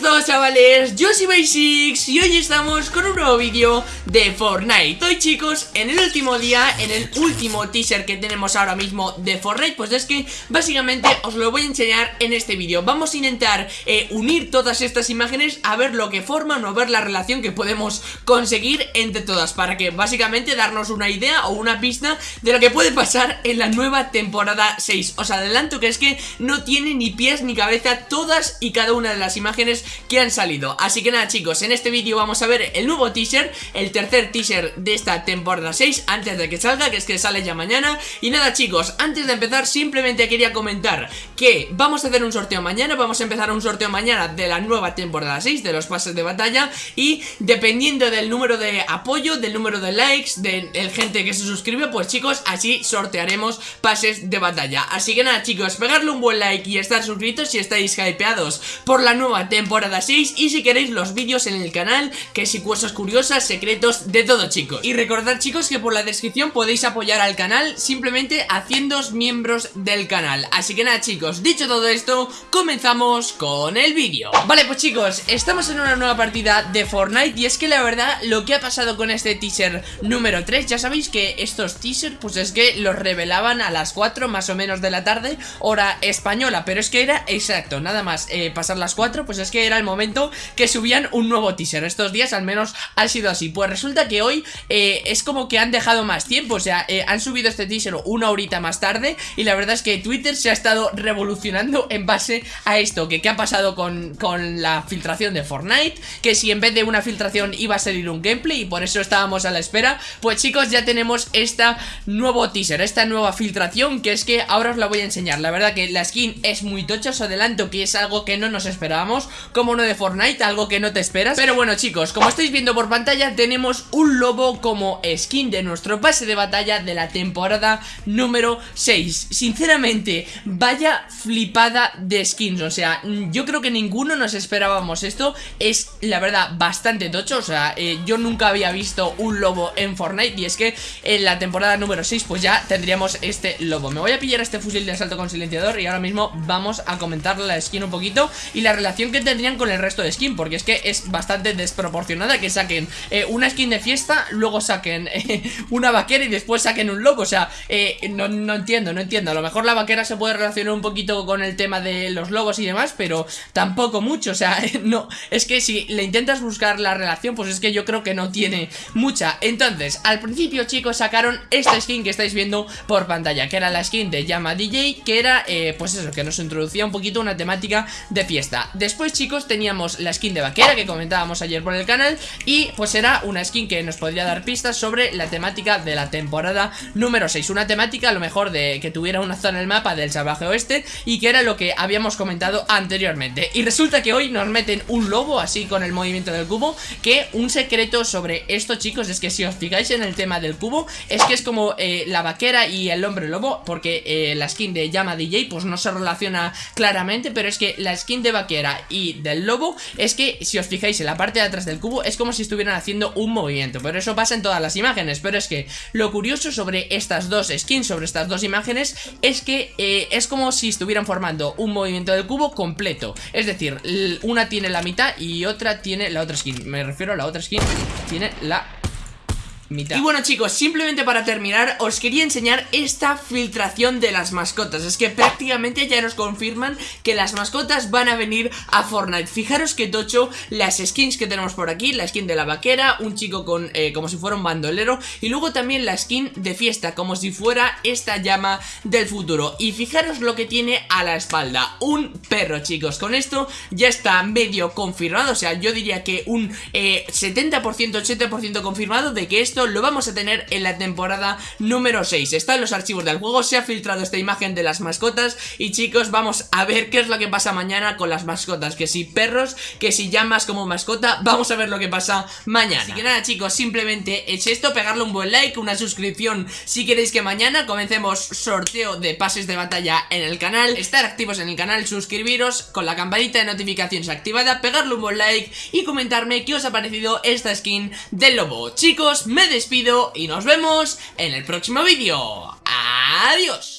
buenas todos chavales, yo soy Basics y hoy estamos con un nuevo vídeo de Fortnite. Hoy chicos, en el último día, en el último teaser que tenemos ahora mismo de Fortnite Pues es que básicamente os lo voy a enseñar en este vídeo. Vamos a intentar eh, unir todas estas imágenes a ver lo que forman o ver la relación que podemos conseguir entre todas Para que básicamente darnos una idea o una pista de lo que puede pasar en la nueva temporada 6 Os adelanto que es que no tiene ni pies ni cabeza todas y cada una de las imágenes que han salido. Así que nada chicos, en este vídeo vamos a ver el nuevo teaser El tercer teaser de esta temporada 6 Antes de que salga, que es que sale ya mañana. Y nada chicos, antes de empezar simplemente quería comentar Que vamos a hacer un sorteo mañana Vamos a empezar un sorteo mañana de la nueva temporada 6 De los pases de batalla. Y dependiendo del número de apoyo Del número de likes, de, gente que se suscribe Pues chicos, así sortearemos pases de batalla. Así que nada chicos, pegarle un buen like y estar suscritos si estáis hypeados por la nueva temporada 6 y si queréis los vídeos en el canal, que si cosas curiosas, secretos, de todo chicos. Y recordad chicos que por la descripción podéis apoyar al canal simplemente haciéndoos miembros del canal. Así que nada chicos, dicho todo esto, comenzamos con el vídeo. Vale pues chicos, estamos en una nueva partida de Fortnite y es que la verdad lo que ha pasado con este teaser número 3, ya sabéis que estos teasers pues es que los revelaban a las 4 más o menos de la tarde, hora española, pero es que era exacto, nada más eh, pasar las 4 pues es que era el momento que subían un nuevo teaser. Estos días al menos ha sido así. Pues resulta que hoy eh, es como que han dejado más tiempo. O sea, eh, han subido este teaser una horita más tarde Y la verdad es que Twitter se ha estado revolucionando en base a esto Que qué ha pasado con, con la filtración de Fortnite Que si en vez de una filtración iba a salir un gameplay Y por eso estábamos a la espera. Pues chicos, ya tenemos esta nuevo teaser Esta nueva filtración que es que ahora os la voy a enseñar. La verdad que la skin es muy tocha Os adelanto que es algo que no nos esperábamos como uno de Fortnite, algo que no te esperas. Pero bueno chicos, como estáis viendo por pantalla tenemos un lobo como skin de nuestro pase de batalla de la temporada número 6 Sinceramente, vaya flipada de skins, o sea, yo creo que ninguno nos esperábamos esto. Es la verdad bastante tocho, o sea, eh, yo nunca había visto un lobo en Fortnite Y es que en la temporada número 6 pues ya tendríamos este lobo. Me voy a pillar este fusil de asalto con silenciador y ahora mismo vamos a comentar la skin un poquito Y la relación que con el resto de skin Porque es que es bastante desproporcionada que saquen eh, una skin de fiesta Luego saquen eh, una vaquera y después saquen un lobo. O sea, eh, no, no, entiendo, no entiendo. A lo mejor la vaquera se puede relacionar un poquito con el tema de los lobos y demás Pero tampoco mucho, o sea, no Es que si le intentas buscar la relación Pues es que yo creo que no tiene mucha. Entonces, al principio chicos sacaron esta skin que estáis viendo por pantalla Que era la skin de Llama DJ Que era, pues eso, que nos introducía un poquito una temática de fiesta. Después Después teníamos la skin de vaquera que comentábamos ayer por el canal Y pues era una skin que nos podría dar pistas sobre la temática de la temporada número 6 Una temática a lo mejor de que tuviera una zona en el mapa del salvaje oeste Y que era lo que habíamos comentado anteriormente. Y resulta que hoy nos meten un lobo así con el movimiento del cubo Que un secreto sobre esto chicos es que si os fijáis en el tema del cubo Es que es como eh, la vaquera y el hombre lobo Porque eh, la skin de llama DJ pues no se relaciona claramente Pero es que la skin de vaquera y del lobo es que si os fijáis en la parte de atrás del cubo es como si estuvieran haciendo un movimiento, pero eso pasa en todas las imágenes, pero es que lo curioso sobre estas dos skins, sobre estas dos imágenes es que eh, es como si estuvieran formando un movimiento del cubo completo, es decir, una tiene la mitad y otra tiene la otra skin, me refiero a la otra skin tiene la y bueno chicos, simplemente para terminar os quería enseñar esta filtración de las mascotas. Es que prácticamente ya nos confirman que las mascotas van a venir a Fortnite. Fijaros que tocho las skins que tenemos por aquí La skin de la vaquera, un chico con eh, como si fuera un bandolero Y luego también la skin de fiesta, como si fuera esta llama del futuro. Y fijaros lo que tiene a la espalda, un perro chicos. Con esto ya está medio confirmado, o sea yo diría que un 70% eh, 80% confirmado de que esto lo vamos a tener en la temporada número 6 Está en los archivos del juego, se ha filtrado esta imagen de las mascotas Y chicos, vamos a ver qué es lo que pasa mañana con las mascotas Que si perros, que si llamas como mascota Vamos a ver lo que pasa mañana. Así que nada chicos, simplemente es esto Pegarle un buen like, una suscripción Si queréis que mañana. Comencemos sorteo de pases de batalla en el canal Estar activos en el canal, suscribiros Con la campanita de notificaciones activada Pegarle un buen like y comentarme qué os ha parecido esta skin del lobo. Chicos, despido y nos vemos en el próximo vídeo. ¡Adiós!